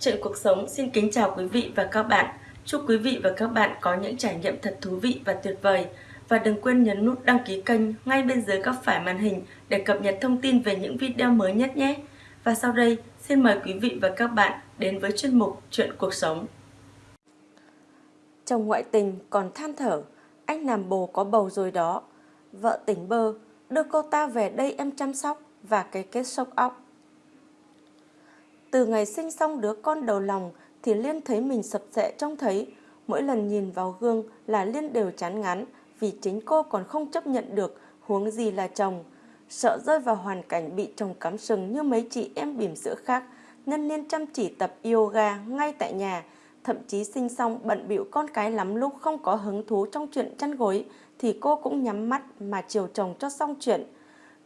Chuyện cuộc sống xin kính chào quý vị và các bạn. Chúc quý vị và các bạn có những trải nghiệm thật thú vị và tuyệt vời. Và đừng quên nhấn nút đăng ký kênh ngay bên dưới góc phải màn hình để cập nhật thông tin về những video mới nhất nhé. Và sau đây, xin mời quý vị và các bạn đến với chuyên mục Chuyện cuộc sống. Chồng ngoại tình còn than thở, anh làm bồ có bầu rồi đó. Vợ tỉnh bơ, đưa cô ta về đây em chăm sóc và cái kết sốc óc. Từ ngày sinh xong đứa con đầu lòng thì Liên thấy mình sập sệ trông thấy. Mỗi lần nhìn vào gương là Liên đều chán ngán vì chính cô còn không chấp nhận được huống gì là chồng. Sợ rơi vào hoàn cảnh bị chồng cắm sừng như mấy chị em bỉm sữa khác nên Liên chăm chỉ tập yoga ngay tại nhà. Thậm chí sinh xong bận bịu con cái lắm lúc không có hứng thú trong chuyện chăn gối thì cô cũng nhắm mắt mà chiều chồng cho xong chuyện.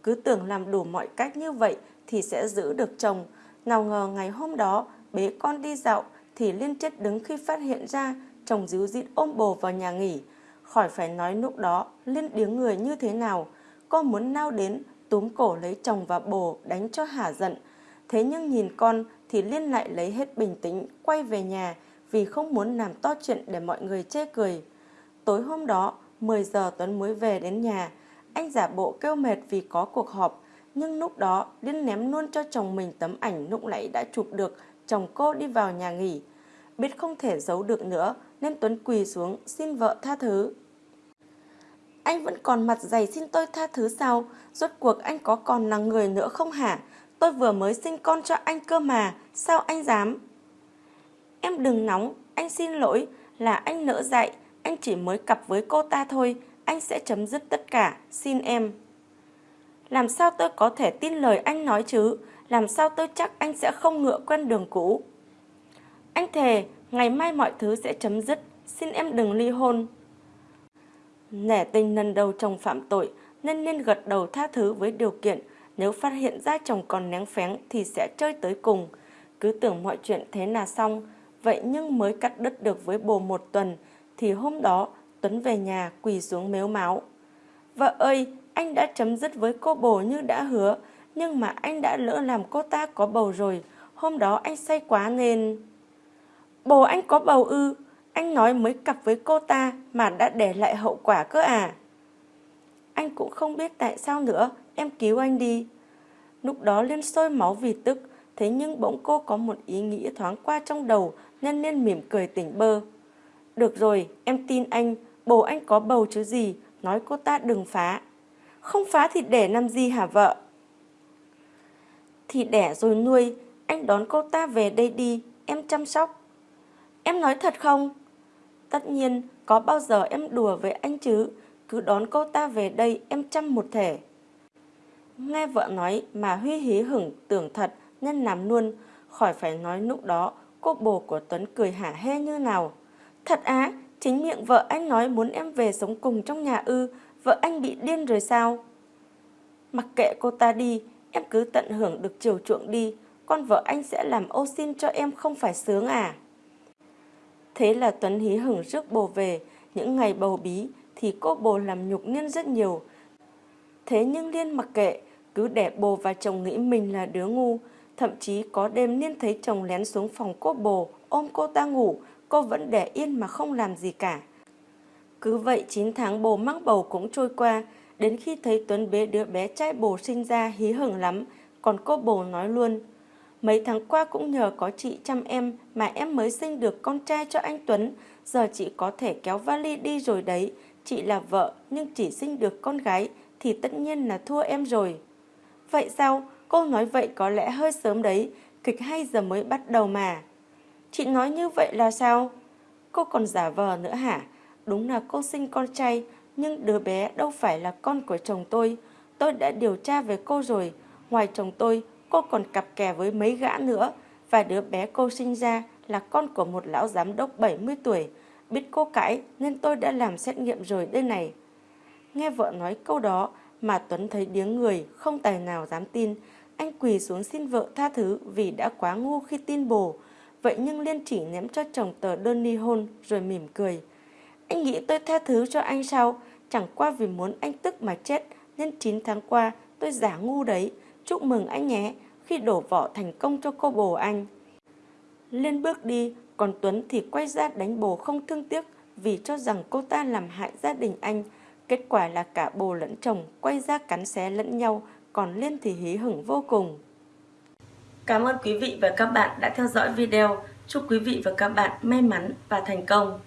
Cứ tưởng làm đủ mọi cách như vậy thì sẽ giữ được chồng. Nào ngờ ngày hôm đó, bế con đi dạo thì liên chết đứng khi phát hiện ra chồng díu dít ôm bồ vào nhà nghỉ. Khỏi phải nói lúc đó, Liên điếng người như thế nào. Cô muốn nao đến, túm cổ lấy chồng và bồ đánh cho hả giận. Thế nhưng nhìn con thì Liên lại lấy hết bình tĩnh, quay về nhà vì không muốn làm to chuyện để mọi người chê cười. Tối hôm đó 10 giờ Tuấn mới về đến nhà. Anh giả bộ kêu mệt vì có cuộc họp nhưng lúc đó Liên ném luôn cho chồng mình tấm ảnh lúc nãy đã chụp được chồng cô đi vào nhà nghỉ. Biết không thể giấu được nữa nên Tuấn quỳ xuống xin vợ tha thứ. Anh vẫn còn mặt dày xin tôi tha thứ sao? Rốt cuộc anh có còn là người nữa không hả? Tôi vừa mới sinh con cho anh cơ mà, sao anh dám? Em đừng nóng, anh xin lỗi, là anh nỡ dạy, anh chỉ mới cặp với cô ta thôi, anh sẽ chấm dứt tất cả, xin em. Làm sao tôi có thể tin lời anh nói chứ? Làm sao tôi chắc anh sẽ không ngựa quen đường cũ? Anh thề, ngày mai mọi thứ sẽ chấm dứt. Xin em đừng ly hôn. Nẻ tình lần đầu chồng phạm tội nên nên gật đầu tha thứ với điều kiện nếu phát hiện ra chồng còn nén phén thì sẽ chơi tới cùng. Cứ tưởng mọi chuyện thế là xong, vậy nhưng mới cắt đứt được với bồ một tuần thì hôm đó Tuấn về nhà quỳ xuống mếu máu. Vợ ơi, anh đã chấm dứt với cô bồ như đã hứa, nhưng mà anh đã lỡ làm cô ta có bầu rồi. Hôm đó anh say quá nên... Bồ anh có bầu ư, anh nói mới cặp với cô ta mà đã để lại hậu quả cơ à. Anh cũng không biết tại sao nữa, em cứu anh đi. Lúc đó Liên sôi máu vì tức, thế nhưng bỗng cô có một ý nghĩ thoáng qua trong đầu nên Liên mỉm cười tỉnh bơ. Được rồi, em tin anh, bồ anh có bầu chứ gì, nói cô ta đừng phá. Không phá thì đẻ làm gì hả vợ? Thì đẻ rồi nuôi, anh đón cô ta về đây đi, em chăm sóc. Em nói thật không? Tất nhiên, có bao giờ em đùa với anh chứ, cứ đón cô ta về đây em chăm một thể. Nghe vợ nói mà Huy hí hửng tưởng thật nên làm luôn, khỏi phải nói lúc đó cô bồ của Tuấn cười hả hê như nào. Thật á, chính miệng vợ anh nói muốn em về sống cùng trong nhà ư, vợ anh bị điên rồi sao? Mặc kệ cô ta đi, em cứ tận hưởng được chiều chuộng đi, con vợ anh sẽ làm ô xin cho em không phải sướng à? Thế là Tuấn hí hửng rước bồ về, những ngày bầu bí thì cô bồ làm nhục Liên rất nhiều. Thế nhưng Liên mặc kệ, cứ để bồ và chồng nghĩ mình là đứa ngu. Thậm chí có đêm Liên thấy chồng lén xuống phòng cô bồ, ôm cô ta ngủ, cô vẫn để yên mà không làm gì cả. Cứ vậy 9 tháng bồ mắc bầu cũng trôi qua, đến khi thấy Tuấn bế đứa bé trai bồ sinh ra hí hửng lắm, còn cô bồ nói luôn. Mấy tháng qua cũng nhờ có chị chăm em mà em mới sinh được con trai cho anh Tuấn, giờ chị có thể kéo vali đi rồi đấy. Chị là vợ nhưng chỉ sinh được con gái thì tất nhiên là thua em rồi. Vậy sao? Cô nói vậy có lẽ hơi sớm đấy, kịch hay giờ mới bắt đầu mà. Chị nói như vậy là sao? Cô còn giả vờ nữa hả? Đúng là cô sinh con trai, nhưng đứa bé đâu phải là con của chồng tôi. Tôi đã điều tra về cô rồi. Ngoài chồng tôi, cô còn cặp kè với mấy gã nữa. Và đứa bé cô sinh ra là con của một lão giám đốc 70 tuổi. Biết cô cãi nên tôi đã làm xét nghiệm rồi đây này. Nghe vợ nói câu đó mà Tuấn thấy điếng người, không tài nào dám tin. Anh quỳ xuống xin vợ tha thứ vì đã quá ngu khi tin bồ. Vậy nhưng Liên chỉ ném cho chồng tờ đơn ly hôn rồi mỉm cười. Anh nghĩ tôi tha thứ cho anh sao? Chẳng qua vì muốn anh tức mà chết nên 9 tháng qua tôi giả ngu đấy. Chúc mừng anh nhé khi đổ vỏ thành công cho cô bồ anh. Liên bước đi, còn Tuấn thì quay ra đánh bồ không thương tiếc vì cho rằng cô ta làm hại gia đình anh. Kết quả là cả bồ lẫn chồng quay ra cắn xé lẫn nhau, còn Liên thì hí hửng vô cùng. Cảm ơn quý vị và các bạn đã theo dõi video. Chúc quý vị và các bạn may mắn và thành công.